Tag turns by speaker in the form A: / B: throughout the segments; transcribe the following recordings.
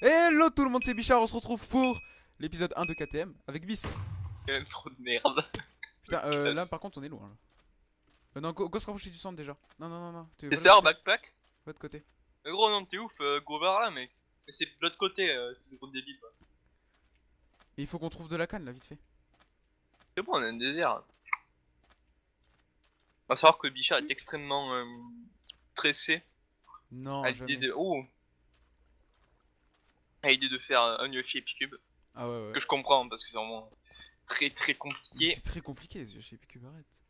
A: Hello tout le monde, c'est Bichard, on se retrouve pour l'épisode 1 de KTM avec Beast.
B: Il y a même trop de merde.
A: Putain, euh, là par contre on est loin là. Euh, non, go, go se rapprocher du centre déjà. Non, non, non, non.
B: C'est ça, en backpack
A: de côté.
B: Mais gros, non, t'es ouf, euh, go vers là, mec. Mais c'est de l'autre côté, euh, de gros débile. quoi.
A: Et il faut qu'on trouve de la canne là, vite fait.
B: C'est bon, on a un désert. On va savoir que Bichard est extrêmement euh, stressé
A: Non,
B: à l'idée
A: jamais.
B: de. Oh L'idée de faire un Yoshi Epicube.
A: Ah ouais, ouais.
B: Que je comprends parce que c'est vraiment très très compliqué.
A: C'est très compliqué ce jeu chez Cube, arrête.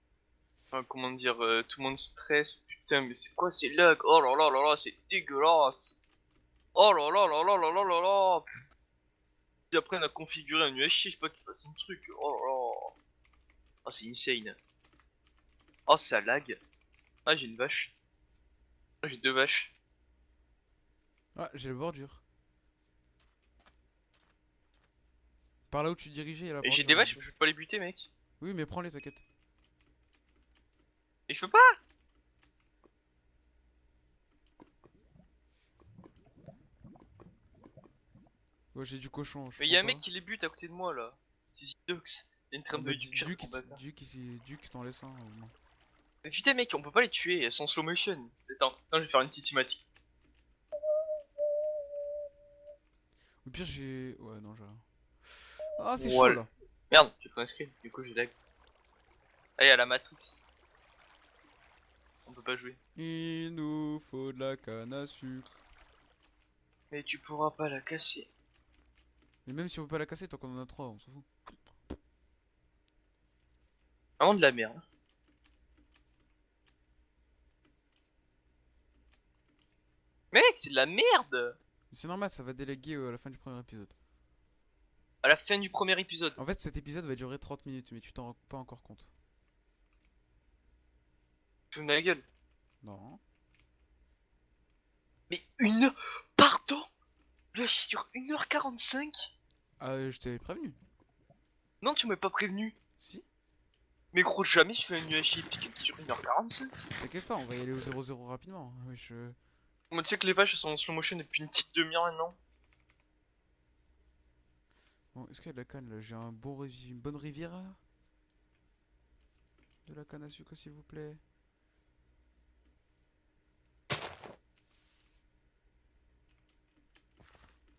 B: Enfin, comment dire, euh, tout le monde stresse. Putain, mais c'est quoi ces lags? Oh là là là là, c'est dégueulasse. Oh là là là là là là là là. Ils apprennent à configurer un UHC, je sais pas qu'ils fassent son truc. Oh là là. Oh, c'est insane. Oh, ça lag. Ah, j'ai une vache. Ah, j'ai deux vaches.
A: Ah, j'ai le bordure. Par là où tu dirigeais,
B: Et j'ai des
A: là.
B: vaches, je peux pas les buter, mec.
A: Oui, mais prends-les, t'inquiète.
B: Et je peux pas.
A: Ouais, j'ai du cochon. je
B: Mais y'a un
A: prends
B: mec qui les bute à côté de moi là. C'est Zidox. En train
A: Ah
B: de
A: Duke. Duke, Duke t'en laisse un au moins.
B: Mais putain mec, on peut pas les tuer, elles sont slow motion. Attends, attends, je vais faire une petite cinématique.
A: Au pire, j'ai. Ouais, non, j'ai rien. Ah, c'est chaud là.
B: Merde, j'ai pris un du coup j'ai lag. Allez, à la Matrix. On peut pas jouer.
A: Il nous faut de la canne à sucre.
B: Mais tu pourras pas la casser.
A: Mais même si on peut pas la casser, tant qu'on en a trois, on s'en fout.
B: Vraiment de la merde. Mec, c'est de la merde
A: Mais c'est normal, ça va déléguer euh, à la fin du premier épisode.
B: À la fin du premier épisode.
A: En fait, cet épisode va durer 30 minutes, mais tu t'en rends pas encore compte.
B: Tu me la gueule.
A: Non.
B: Mais une heure... Pardon? Le sur 1h45
A: Ah, euh, je t'avais prévenu.
B: Non, tu m'as pas prévenu.
A: Si
B: Mais gros, jamais je fais un UHI épique qui dure 1h45.
A: T'inquiète pas, on va y aller au 0-0 rapidement. Oui, je.
B: Moi, tu sais que les vaches sont en slow motion depuis une petite demi-heure maintenant.
A: Bon, est-ce qu'il y a de la canne là? J'ai un bon une bonne rivière De la canne à sucre, s'il vous plaît.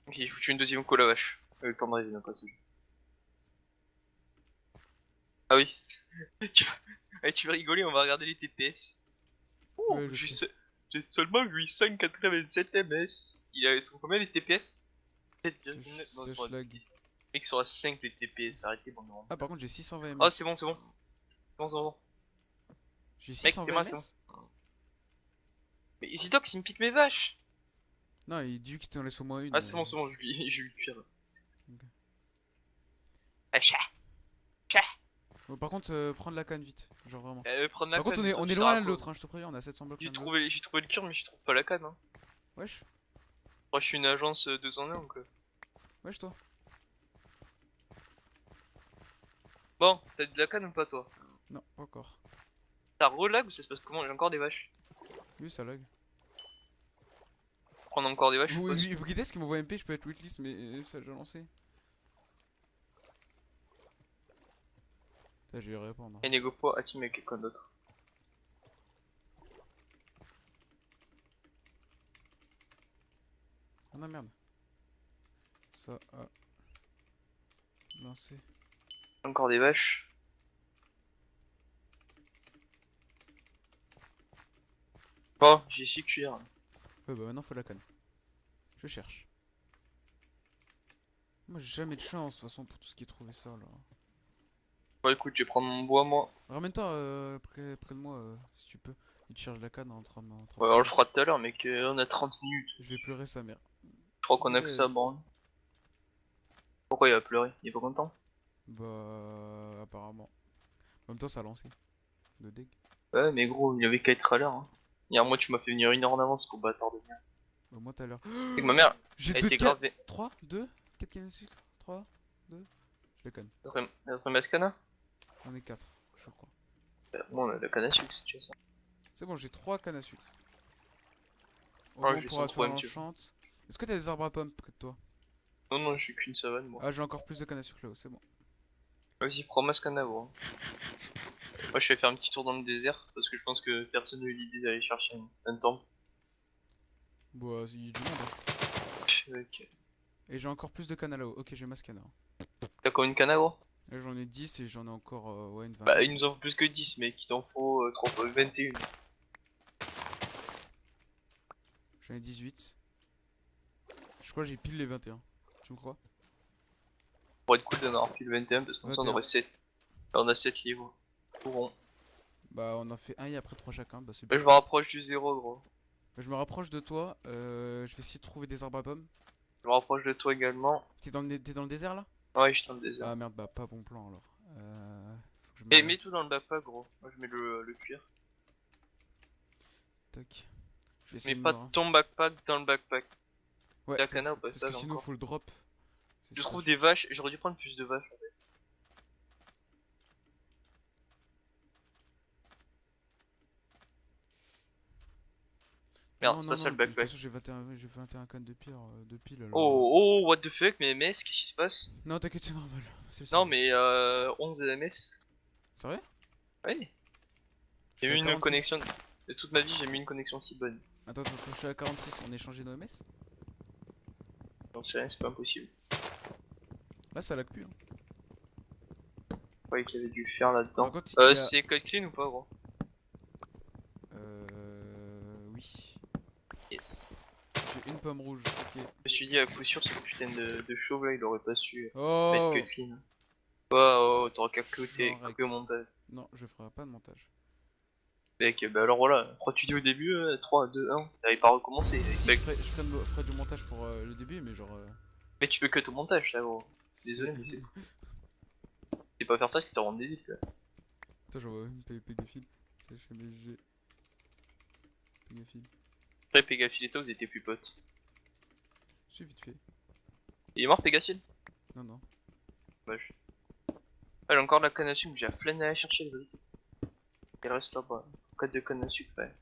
B: Ok, il faut tuer une deuxième cola vache. Euh, Le temps de rêver d'un passage. Ah oui. tu... vas... Allez, tu vas rigoler, on va regarder les TPS. Oh,
A: Ouais, je
B: j'ai se- j'ai seulement 887 ms. Il a... Ils sont combien les TPS 7,9
A: Slash-
B: Mec, sur 5 les TPS, arrêtez, bon, non.
A: Ah, par contre, j'ai 620 ms.
B: Oh, c'est bon, c'est bon. C'est bon, c'est bon.
A: J'ai
B: mec,
A: 620
B: t'es mal,
A: ms
B: ça. Mais Zidox, il me pique mes vaches.
A: Non, il dit qu'il t'en laisse au moins une.
B: Ah, c'est bon, c'est bon, je lui je lui cuire.
A: Ok.
B: Ah, chat. Chat.
A: Bon, par contre, euh, prendre la canne vite. Genre vraiment.
B: Euh, prendre la
A: Par contre, on est, on loin l'un de
B: quoi
A: l'autre, hein, je te préviens, on a 700 blocs.
B: J'ai trouvé, j'ai trouvé le cure, mais je trouve pas la canne. Hein.
A: Wesh,
B: Moi, je suis une agence 2 en 1 donc. euh.
A: wesh toi.
B: Bon, t'as de la canne ou pas toi
A: Non, pas encore.
B: T'as relag ou ça se passe comment J'ai encore des vaches.
A: Oui, ça lag.
B: Prendre encore des vaches, je
A: Vous,
B: suppose.
A: vous, guidez ce qui m'envoie MP, je peux être waitlist, mais euh, ça a déjà lancé. Putain, je vais répondre.
B: Et négo à team avec quelqu'un d'autre.
A: Ah non, merde. Ça a lancé.
B: Encore des vaches. Bon, j'ai su cuire.
A: Ouais, bah maintenant faut la canne. Je cherche. Moi j'ai jamais de chance de toute façon pour tout ce qui est trouvé ça là.
B: Bon, écoute, je vais prendre mon bois moi.
A: Ramène-toi euh, près, près de moi euh, si tu peux. Il te charge la canne en 30 en 30
B: Ouais, on le fera tout à l'heure, mec. euh, on a 30 minutes.
A: Je vais pleurer sa mère.
B: Je crois qu'on a que ça, bon. Pourquoi il va pleurer? Il est pas content?
A: Bah apparemment. En même temps ça a lancé. De deg.
B: Ouais, mais gros, il avait qu'à être à l'heure. Hein. Hier, moi, tu m'as fait venir une heure en avance, gros bâtard de merde.
A: Bah moi tout à l'heure.
B: C'est que ma mère,
A: J'ai
B: elle
A: deux
B: était
A: cannes.
B: grave.
A: 3, 2, 4 cannes à sucre 3, 2. Je les canne.
B: Notre mascana
A: On est 4, je crois.
B: Euh, Moi, on a la canne à sucre si tu veux ça.
A: C'est bon, j'ai trois cannes à sucre. Au
B: Ah,
A: moins, on pourra faire l'enchante. Est-ce que t'as des arbres à pommes près de toi?
B: Non, non, je suis qu'une savane, moi.
A: Ah, j'ai encore plus de canne à sucre là-haut, c'est bon.
B: Vas-y, prends ma scanner, gros. Moi, je vais faire un petit tour dans le désert, parce que je pense que personne n'a eu l'idée d'aller chercher un, un temple.
A: Bah, il y a du monde. hein.
B: Ok.
A: Et j'ai encore plus de canne à là-haut. Ok, j'ai ma scanner.
B: T'as combien de cannes, gros?
A: Là, j'en ai 10 et j'en ai encore euh, ouais, une vingtaine.
B: Bah, il nous en faut plus que 10, mec. Il t'en faut euh, trop- euh, 21.
A: J'en ai 18. Je crois que j'ai pile les 21. Tu me crois?
B: Pour être cool d'en avoir pile 21, parce que comme ça, on
A: 21.
B: aurait 7. Là, on a 7 livres. Tout rond.
A: Bah, on en fait un et après 3 chacun. Bah, c'est
B: Là,
A: bien.
B: je me rapproche du zéro, gros.
A: Bah, je me rapproche de toi. Euh, je vais essayer de trouver des arbres à pommes.
B: Je me rapproche de toi également.
A: T'es dans, le... t'es dans le désert là?
B: Ouais, je suis dans le désert.
A: Ah merde, bah, pas bon plan alors. Euh... Faut que je
B: Et
A: me-
B: mets tout dans le backpack, gros. Moi, je mets le, le cuir.
A: Toc. Je vais essayer
B: Mets
A: de
B: pas
A: me
B: ton backpack dans le backpack.
A: Ouais,
B: la
A: c'est
B: canne
A: ça,
B: au
A: Parce que
B: passage
A: sinon,
B: encore.
A: faut le drop. C'est
B: Je trouve des vaches. J'aurais dû prendre plus de vaches. en fait. Merde,
A: Non,
B: c'est
A: non,
B: pas ça
A: non,
B: le backpack.
A: j'ai 21, j'ai 21 cannes de pierre euh, de pile alors.
B: Oh, oh, what the fuck, mais MS, qu'est-ce qui se passe?
A: Non, t'inquiète, c'est normal. C'est
B: Non, mais euh, 11 MS.
A: C'est vrai. Je
B: J'ai eu une
A: 46.
B: connexion. De toute ma vie, j'ai mis une connexion si bonne.
A: Attends, attends, je suis à 46. On a échangé nos MS?
B: J'en sais rien, c'est pas impossible.
A: Là, ça lag plus. Hein.
B: Je croyais qu'il y avait du fer là-dedans. Euh,
A: a-
B: c'est code clean ou pas, gros?
A: Euh. Oui.
B: Yes.
A: J'ai une pomme rouge. Ok.
B: Je me suis dit à coup sûr, ce putain de, de chauve là, il aurait pas su
A: Oh
B: mettre code clean. Oh, oh, t'auras qu'à côté, au montage.
A: Non, je ferai pas de montage.
B: Mec, bah alors voilà, pourquoi tu dis au début euh, 3, 2, 1 T'avais pas recommencé.
A: Si,
B: Mec,
A: je, ferai, je ferai du montage pour euh, le début, mais genre. euh,
B: Mais tu peux que au montage, ça gros. Désolé, mais c'est. C'est pas faire ça qui te rend débile quoi.
A: Attends, j'envoie une Pégafil. C'est chez MSG. Pégafil.
B: Après, Pégafil et toi, vous étiez plus potes.
A: C'est vite fait.
B: Il est mort, Pégafil
A: Non, non.
B: Dommage. Ah, j'ai encore de la canne à sucre, j'ai la flemme d'aller chercher le brick. Il reste là-bas. Code de canne à sucre, ouais.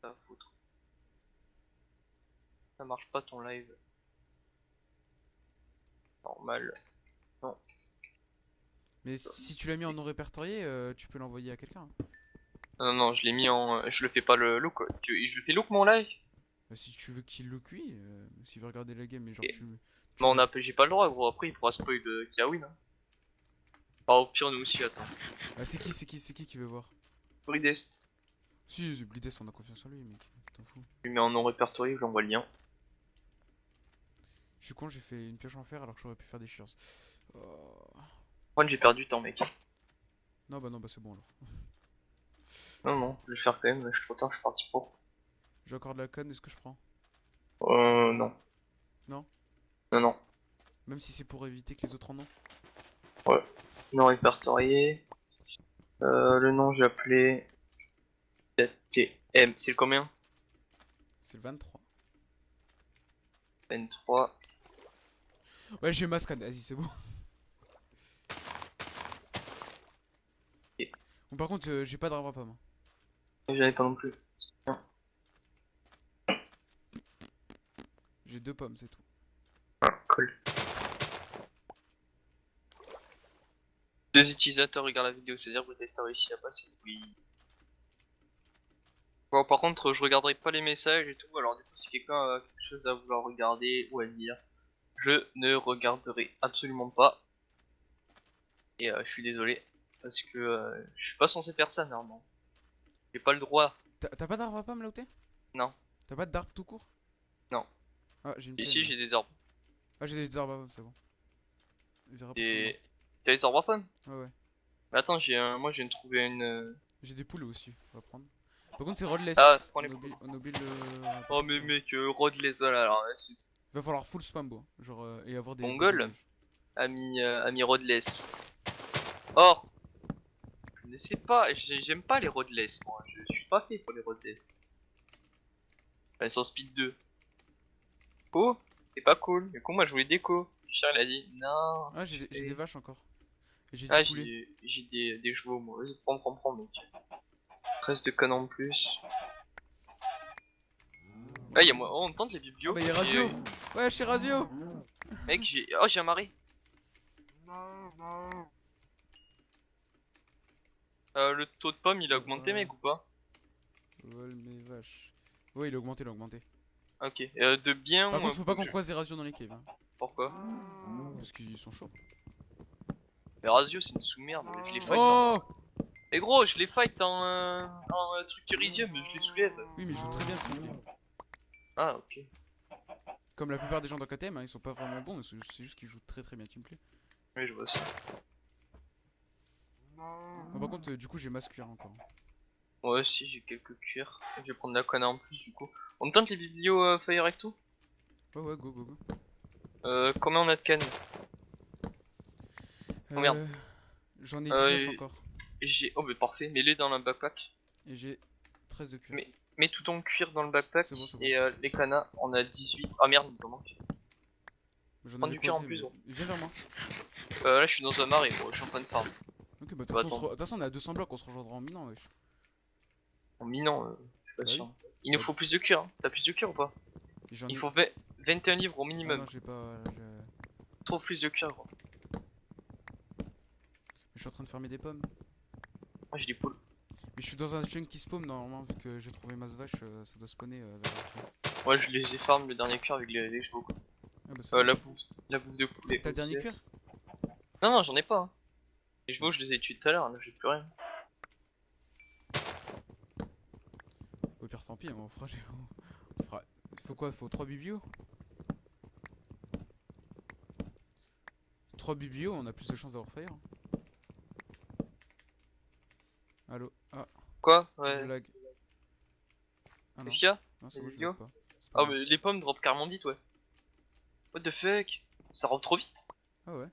B: Ça va foutre. Ça marche pas ton live. Normal.
A: Mais si tu l'as mis en non répertorié, euh, tu peux l'envoyer à quelqu'un. hein.
B: Non, non, je l'ai mis en. euh, Je le fais pas le look. Tu- Je fais look mon live
A: Bah, si tu veux qu'il le cuit, euh, s'il veut regarder la game, mais genre
B: Et-
A: tu. tu
B: Mais on
A: veux-
B: a... j'ai pas le droit gros, après il pourra spoil de Kiawin. Hein. Ah, au pire, nous aussi, attends.
A: Ah, c'est qui, c'est qui, c'est qui qui veut voir?
B: Bridest.
A: Si, c'est Blidest, on a confiance en lui, mec. T'en fous.
B: Je lui mets en non répertorié, je lui envoie le lien.
A: Suis con, j'ai fait une pioche en fer alors que j'aurais pu faire des shears. Oh.
B: J'ai perdu du temps, mec.
A: Non, bah non, bah c'est bon alors.
B: Non, non, je vais le faire quand même, je suis trop tard, je suis parti pour.
A: J'ai encore de la conne, est-ce que je prends?
B: Euh, non.
A: Non?
B: Non, non.
A: Même si c'est pour éviter que les autres en ont?
B: Non répertorié. Euh, le nom, j'ai appelé. TM, c'est le combien?
A: C'est le 23.
B: N3.
A: Ouais, j'ai ma scan, vas-y, c'est bon. Bon, par contre, euh, j'ai pas d'arbre à pomme. hein.
B: J'en ai pas non plus.
A: J'ai deux pommes, c'est tout.
B: Ah, cool. Deux utilisateurs regardent la vidéo, c'est-à-dire que le testeur ici à passer. Oui. Bon, par contre, je regarderai pas les messages et tout, alors du coup, si quelqu'un a quelque chose à vouloir regarder ou à dire, je ne regarderai absolument pas. Et euh, je suis désolé, parce que euh, je suis pas censé faire ça normalement. J'ai pas le droit.
A: T'as pas d'arbre à pomme là où t'es?
B: Non.
A: T'as pas d'arbre tout court?
B: Non.
A: Ah, j'ai une
B: Ici, j'ai des arbres.
A: Ah, j'ai des arbres à pomme, c'est bon. J'ai
B: Et. T'as des arbres à pommes?
A: Ouais, ouais.
B: Mais attends, j'ai un... moi de trouver une. euh,
A: J'ai des poules aussi, on va prendre. Par contre, c'est rodless.
B: Ah, prends les
A: on, oublie, on oublie le.
B: Oh, mais mec, euh, Rodless, voilà, alors c'est
A: Va falloir full spam, bon. Genre, euh, et avoir des.
B: Mongol
A: des
B: ami, euh, ami Rodless. Or, je ne sais pas, j'ai- j'aime pas les Rodless, moi, je, je suis pas fait pour les Rodless. Elles sont speed 2. Oh, c'est pas cool, du coup, moi je voulais déco. Richard il a dit non.
A: Ah, j'ai des, des vaches encore. J'ai
B: Ah, j'ai des, des chevaux, moi. Vas-y, prends, prends, prends, mec. 13 de connes en plus. Moi. Oh, on tente les biblios.
A: Bah, y'a Razio Ouais, chez Razio
B: Mec, j'ai. Oh, j'ai un mari. Euh, le taux de pomme il a augmenté, mec, ou pas?
A: Vol mes vaches. Ouais, il a augmenté, il a augmenté.
B: Ok. Euh, de bien.
A: Par contre, faut pas qu'on croise des Razio dans les caves. Hein,
B: Pourquoi?
A: Parce qu'ils sont chauds.
B: Mais Razio, c'est une sous-merde. Je les fight.
A: Oh
B: Et gros, je les fight en, euh, en euh, truc Elysium, je les soulève.
A: Oui, mais ils jouent très bien, bien.
B: Ah, ok.
A: Comme la plupart des gens dans KTM, hein, ils sont pas vraiment bons, c'est juste qu'ils jouent très très bien Teamplay.
B: Oui, je vois ça.
A: Par contre, euh, du coup, j'ai masse cuir encore.
B: Moi aussi, j'ai quelques cuirs. Je vais prendre la canne en plus, du coup. On tente les biblios euh, Fire Recto
A: Ouais, ouais, go, go, go.
B: Euh, combien on a de cannes Combien
A: Euh, J'en ai 19
B: Euh, et-
A: encore.
B: Et j'ai. Oh, mais parfait, mets-les dans le backpack.
A: Et j'ai 13 de cuir.
B: Mais- Mets tout ton cuir dans le backpack.
A: Bon, bon.
B: Et euh, les canas, on a 18. Ah merde, nous en manque.
A: J'en avais
B: du cuir en plus.
A: Viens vers moi.
B: Euh, là, je suis dans un marais, gros, je suis en train de farm.
A: Ok, bah, de toute façon, on est à 200 blocs, on se rejoindra en minant, wesh.
B: En minant, euh, je suis pas
A: Bah oui.
B: sûr. Il nous faut plus de cuir, hein. T'as plus de cuir ou pas Il
A: ai-
B: faut vingt- 21 livres au
A: Ah
B: minimum.
A: non, j'ai pas. j'ai-
B: Trop plus de cuir, gros.
A: Je suis en train de farmer des pommes.
B: Moi, j'ai des poules.
A: Mais je suis dans un junkie spawn normalement, vu que j'ai trouvé masse vache, euh, ça doit spawner euh, vers.
B: Ouais, je les ai farm le dernier cuir avec les, les chevaux. quoi.
A: Ah bah,
B: Euh, la bouffe, la bouffe de poulet.
A: T'as le dernier cuir?
B: Non, non, j'en ai pas. hein. Les chevaux, je les ai tués tout à l'heure, là, j'ai plus rien.
A: Au pire, tant pis, on fera. On fera... Il faut quoi Faut 3 biblios 3 biblios, on a plus de chances d'avoir fire. Allo Ah,
B: Quoi
A: je
B: Ouais.
A: lag. Ah
B: Qu'est-ce qu'il y a
A: non c'est bon, pas.
B: Ah, mais les pommes drop carrément vite, ouais. What the fuck? Ça rentre trop vite.
A: Ah ouais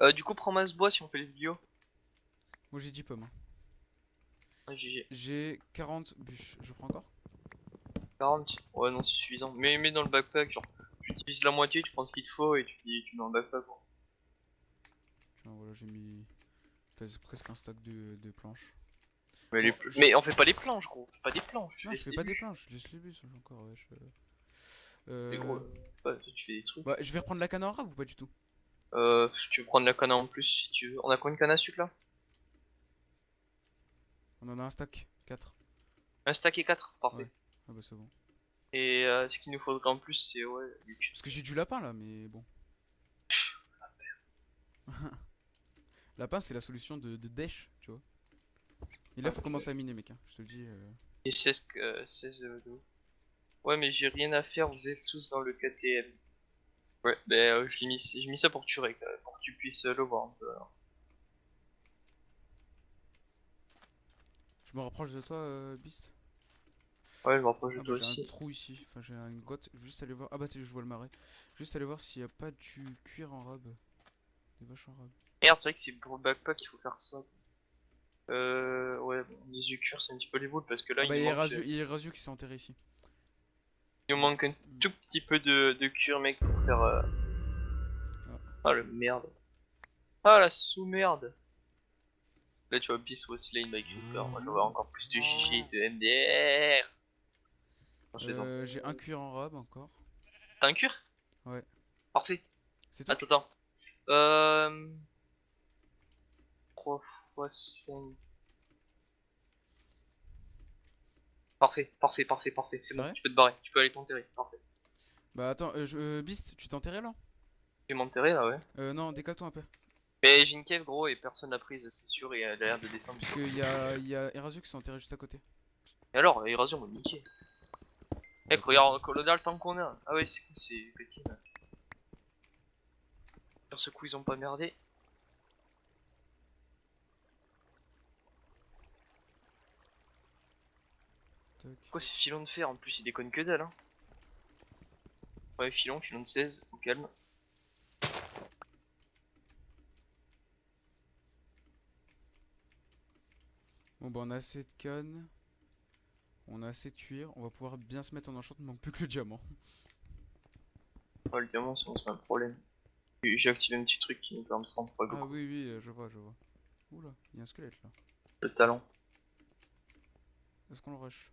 B: Euh, du coup, prends masse bois si on fait les vidéos.
A: Moi j'ai 10 pommes. hein. J'ai 40 bûches. Je prends encore?
B: 40 Ouais, non, c'est suffisant. Mais mets dans le backpack, genre, tu utilises la moitié, tu prends ce qu'il te faut et tu, tu mets dans le backpack. quoi.
A: Tiens, voilà, j'ai mis presque un stack de, de planches.
B: Mais, les
A: Bon,
B: pl-
A: je-
B: mais on fait pas les planches, gros. On fait pas des planches.
A: Non, je fais pas des planches, je laisse les bus encore. Ouais, je... Euh,
B: Mais gros, ouais, tu fais des trucs.
A: bah, je vais reprendre la canne en rab ou pas du tout?
B: Euh, tu veux prendre la canne en plus si tu veux. On a combien de canne à sucre là?
A: On en a un stack, 4.
B: Un stack et 4, parfait.
A: Ouais. Ah bah c'est bon.
B: Et euh, ce qu'il nous faudrait en plus, c'est ouais.
A: Parce que j'ai du lapin là, mais bon. lapin c'est la solution de, de Dash, tu vois. Et là faut commencer à miner mec, hein. je te le dis. euh.
B: Et 16, que- euh, 16 euh, de- Ouais, mais j'ai rien à faire, vous êtes tous dans le KTM. Ouais, bah euh, je l'ai mis, j'ai mis ça pour que tu, règles, euh, pour que tu puisses euh, le voir un peu. alors.
A: Je me rapproche de toi, euh, Beast.
B: Ouais, je me rapproche de
A: Ah
B: toi
A: bah, j'ai un
B: aussi.
A: trou ici, enfin j'ai une grotte, je vais juste aller voir. Ah bah tu sais, je vois le marais. Juste aller voir s'il y a pas du cuir en rab. Des vaches en rab.
B: Merde, c'est vrai que c'est pour le backpack qu'il faut faire ça. Euh, ouais, bon, les yeux cuir, c'est un petit peu les boules parce que là,
A: Ah bah
B: il,
A: il y
B: manque, euh,
A: il y a Razio qui s'est enterré ici.
B: il nous manque un tout petit peu de, de cuir, mec, pour faire. euh, Ah, le merde. Ah, la sous-merde. Là, tu vois, Beast was slain by Creeper. Moi, j'aurais encore plus de GG et de MDR.
A: Euh, j'ai un cuir en rab encore.
B: T'as un cuir?
A: Ouais.
B: Parfait.
A: C'est tout
B: Attends, attends. Euh... 3 fois 5. Parfait, parfait, parfait, parfait. C'est bon,
A: vrai
B: tu peux te barrer. Tu peux aller t'enterrer. Parfait.
A: Bah attends, euh, je- euh, Beast, tu t'es enterré là?
B: Vais m'enterrer là, ouais.
A: Euh, non, décale-toi un peu.
B: Mais j'ai une cave, gros, et personne l'a prise, c'est sûr, et elle a l'air de descendre.
A: Parce qu'il y a, y a Erasio qui s'est enterré juste à côté.
B: Et alors, Érasion m'a niqué. Mec, regarde, Colonel, tant qu'on a. Ah ouais, c'est cool, c'est. Sur ce coup, ils ont pas merdé. Quoi, c'est filon de fer en plus, il déconne que dalle. Hein. Ouais, filon, filon de 16, au calme.
A: Bon bah on a assez de cannes. On a assez de cuir. On va pouvoir bien se mettre en enchantement. Il manque plus que le diamant.
B: Ouais, le diamant, c'est pas un problème. J'ai activé un petit truc qui nous permet de prendre pas
A: Ah oui, oui, euh, je vois, je vois. Oula, il y a un squelette là.
B: le talent.
A: Est-ce qu'on le rush?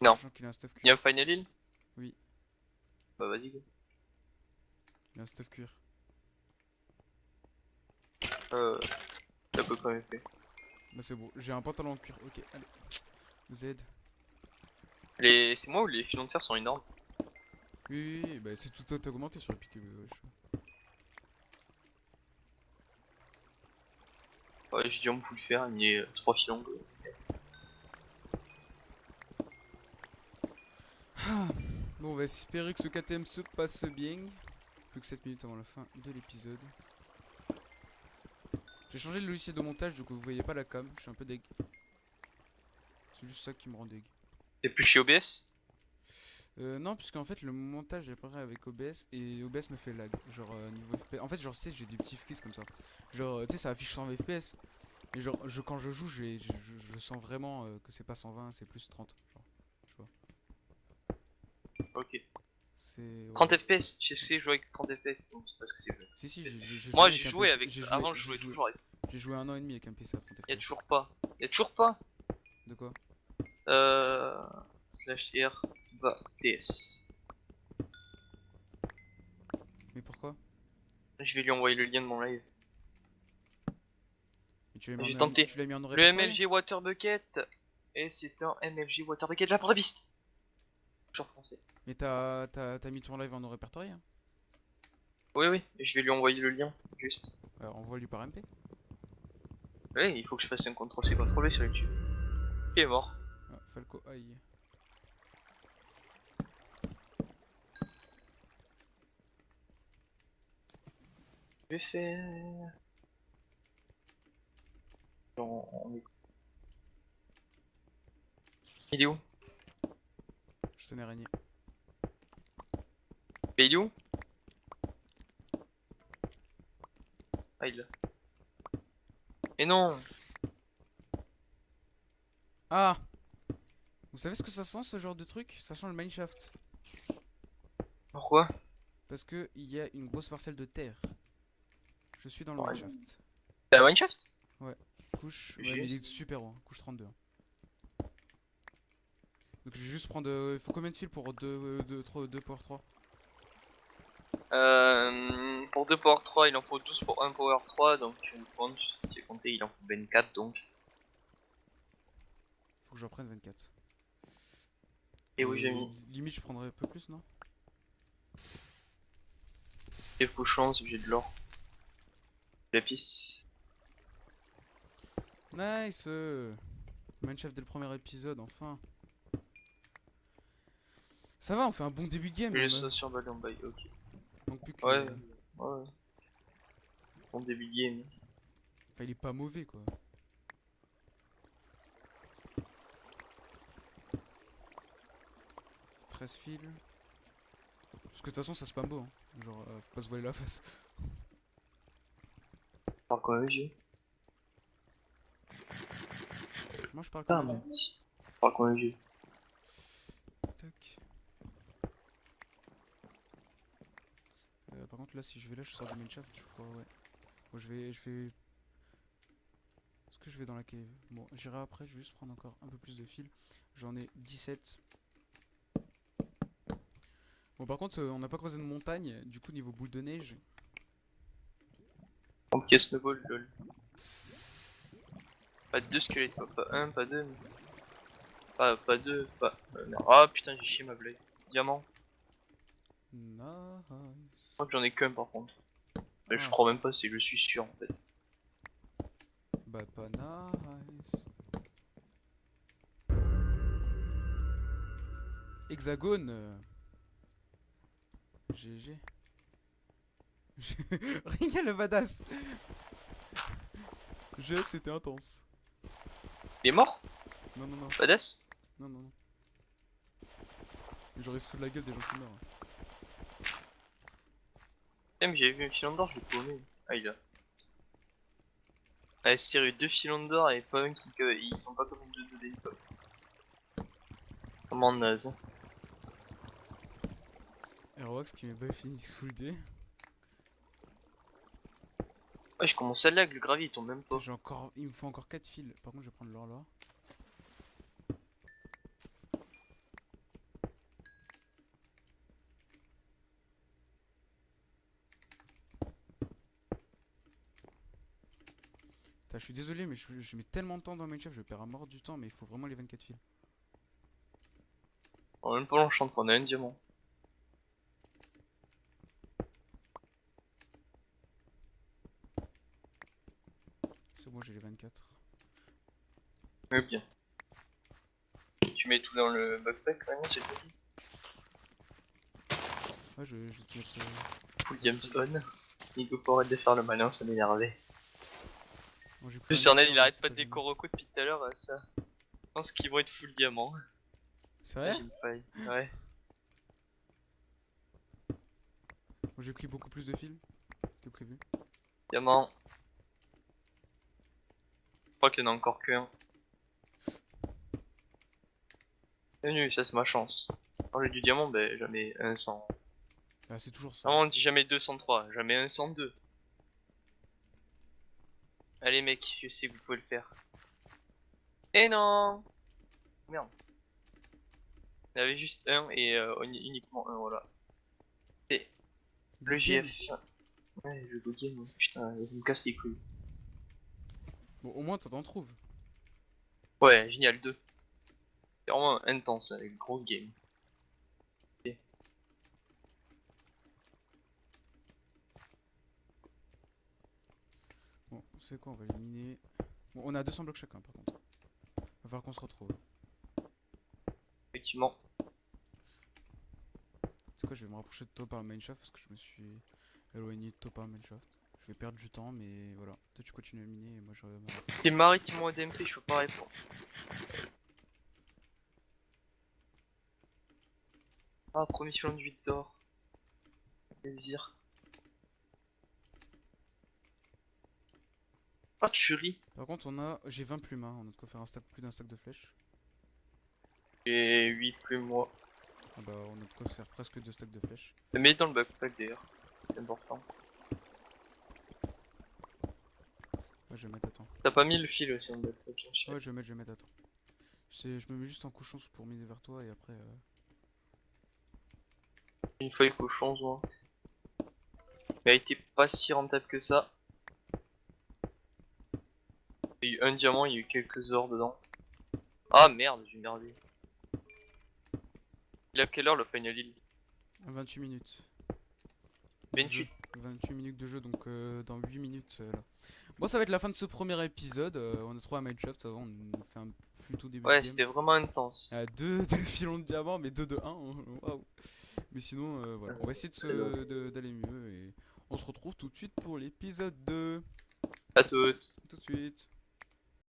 B: Non.
A: Qu'il a un stuff cuir.
B: Y'a un Final Hill
A: Oui.
B: Bah vas-y. go.
A: Il a un stuff cuir.
B: Euh. T'as peu quand même fait.
A: Bah c'est bon, j'ai un pantalon en cuir. Ok, allez. Vous aide.
B: Les... C'est moi ou les filons de fer sont énormes?
A: Oui, oui, oui, bah c'est tout a augmenté sur le pic. euh, wesh.
B: Ouais, j'ai dit on peut le faire, il y a 3 filons. quoi.
A: Bon, on va espérer que ce KTM se passe bien. Plus que 7 minutes avant la fin de l'épisode. J'ai changé le logiciel de montage, coup vous voyez pas la cam. Je suis un peu deg. C'est juste ça qui me rend deg.
B: T'es plus chez OBS
A: Euh, non, puisqu'en fait le montage est pareil avec OBS et OBS me fait lag. Genre euh, niveau FPS. En fait, genre, tu sais, j'ai des petits flics comme ça. Genre, euh, tu sais, ça affiche 120 FPS. Et genre, je, quand je joue, je, je- sens vraiment euh, que c'est pas 120, c'est plus 30. Genre,
B: Ok.
A: c'est. ouais.
B: 30 FPS, je sais jouer avec 30 FPS, donc c'est pas ce que c'est.
A: Si, si, j'ai-
B: Moi
A: joué
B: j'ai joué avec. Avant je jouais toujours avec.
A: J'ai joué un an et demi avec un PC à 30
B: Y'a
A: FPS.
B: toujours pas. Y'a toujours pas
A: De quoi?
B: Euh. Slash R TS.
A: Mais pourquoi
B: Je vais lui envoyer le lien de mon live. J'ai
A: en-
B: tenté.
A: tu mis en
B: Le MLG Water Bucket. Et c'est un MLG Water Bucket Vaporabist. Toujours français.
A: Mais t'as mis ton live en répertorié hein
B: Oui, oui, je vais lui envoyer le lien, juste.
A: Alors envoie-lui par MP.
B: Oui, il faut que je fasse un contrôle C, contrôle V sur YouTube. Il est mort.
A: Ah, Falco, aïe.
B: Vais faire. Il est où
A: Je tenais régné.
B: Mais il est où Ah, il l'a. Et non
A: Ah Vous savez ce que ça sent ce genre de truc? Ça sent le mineshaft.
B: Pourquoi?
A: Parce que il y a une grosse parcelle de terre. Je suis dans le
B: Ouais.
A: mineshaft.
B: T'as un Mineshaft
A: Couche. Ouais, mais il est super haut, hein, couche 32. hein. Donc je vais juste prendre. euh, Il faut combien de fils pour 2 deux, trois- deux power 3
B: Euh, pour 2 Power 3, il en faut 12 pour 1 Power 3, donc si j'ai compté, il en faut 24 donc.
A: Faut que j'en prenne 24.
B: Et oui, j'ai mis
A: Limite, je prendrais un peu plus, non?
B: Quelques chances, j'ai de l'or.
A: Nice euh, Mineshaft dès le premier épisode, enfin. Ça va, on fait un bon début de game.
B: Ça sur Ballon by, ok.
A: Donc plus que.
B: Ouais, ouais. Bon début de game.
A: Enfin, il est pas mauvais quoi. « 13 fils. Parce que de toute façon, ça spam beau. Hein. Genre, euh, faut pas se voiler la face.
B: Par quoi j'ai
A: Moi, je parle
B: Ah, mon petit. Par quoi
A: Tac. Euh, par contre, là, si je vais là, je sors du main shaft, je crois, ouais. Bon, je vais. Je vais... Est-ce que je vais dans la cave? Bon, j'irai après, je vais juste prendre encore un peu plus de fils. J'en ai 17. Bon, par contre, euh, on n'a pas creusé de montagne, du coup, niveau boule de neige.
B: Ok, snowball, lol. Pas deux squelettes, quoi. Pas un, pas deux. Pas, pas deux, pas. euh. Ah putain, j'ai chié ma blague. Diamant.
A: Nice.
B: Je crois que j'en ai qu'un par contre. Mais je
A: Ah.
B: crois même pas, c'est je suis sûr en fait.
A: Bah, pas nice. Hexagone. GG. Regarde le badass. GF c'était intense.
B: Il est mort?
A: Non non non
B: Badass?
A: Non non non. Mais J'aurais se foutre de la gueule des gens qui meurent.
B: mais j'avais vu un filon d'or, je l'ai paumé. Ah il a. Ah c'est sérieux, deux filons d'or et pas un qui. que- Ils sont pas comme deux de d'époque. Comment naze.
A: Aerox qui m'est pas fini full D.
B: Je commence à lag, le gravier il tombe même pas.
A: Encore, il me faut encore 4 fils. Par contre, je vais prendre l'or là. Je suis désolé, mais je, mets tellement de temps dans Minecraft, je perds à mort du temps, mais il faut vraiment les 24 fils.
B: En même temps, on a un diamant.
A: C'est bon, j'ai les 24.
B: Mais bien. Tu mets tout dans le backpack maintenant, c'est tout.
A: Ouais, je, je vais te mettre. euh,
B: Full games on. Nico faut arrêter de faire le malin, ça m'énervait.
A: bon, j'ai
B: En
A: pris
B: plus,
A: un
B: Ernel,
A: décor,
B: il arrête pas de décoroco depuis tout à l'heure, euh, ça. Je pense qu'ils vont être full diamant.
A: C'est vrai.
B: Ouais.
A: Bon, J'ai pris beaucoup plus de fils que prévu.
B: Diamant. Je crois qu'il y en a encore qu'un. Bienvenue, ça c'est ma chance. Quand j'ai du diamant, ben jamais un 100.
A: Ah, c'est toujours ça.
B: Non, on dit jamais 203, jamais un 102. Allez mec, je sais que vous pouvez le faire. Et non Merde. Il y avait juste un et euh, uni- uniquement un, voilà. Et le. GF. Ouais, le go game, ouais. putain, ça me casse les couilles.
A: Bon, au moins, t'en trouves.
B: Ouais, génial 2. C'est vraiment intense, hein, une grosse game.
A: Bon, c'est quoi, on va éliminer? Bon, on a 200 blocs chacun par contre. Va falloir qu'on se retrouve.
B: Effectivement.
A: C'est quoi, je vais me rapprocher de toi par le mineshaft parce que je me suis éloigné de toi par le mineshaft. Je vais perdre du temps, mais voilà. Toi, tu continues à miner et moi je.
B: C'est Marie qui m'ont DMP, je peux pas répondre. Ah, premier filon de 8 d'or. Plaisir. Ah, tu ris.
A: Par contre, on a. J'ai 20 plumes, hein. on a de quoi faire un stack, plus d'un stack de flèches.
B: J'ai 8 plus moi.
A: Ah bah, on a de quoi faire presque deux stacks de flèches.
B: Mets dans le backpack d'ailleurs. C'est important.
A: Ouais, je vais mettre, attends.
B: T'as pas mis le fil aussi je sais.
A: Ouais, je vais mettre, je vais mettre, attends. C'est- Je me mets juste en couchon pour miner vers toi et après. euh,
B: Une feuille cochon, moi. Mais elle était pas si rentable que ça. Il y a eu un diamant, il y a eu quelques ors dedans. Ah merde, j'ai merdé. Il a quelle heure le final heal
A: 28 minutes. de
B: 28.
A: jeu. 28 minutes de jeu, donc euh, dans 8 minutes euh, là. Bon, ça va être la fin de ce premier épisode. euh, on a trouvé un Minecraft, ça va, on a fait un plutôt début de
B: Ouais, c'était vraiment intense.
A: Euh, deux, deux filons de diamant, mais deux de 1. Waouh. Mais sinon, euh, voilà. On va essayer d'aller mieux et on se retrouve tout de suite pour l'épisode 2.
B: À toutes.
A: Tout de suite.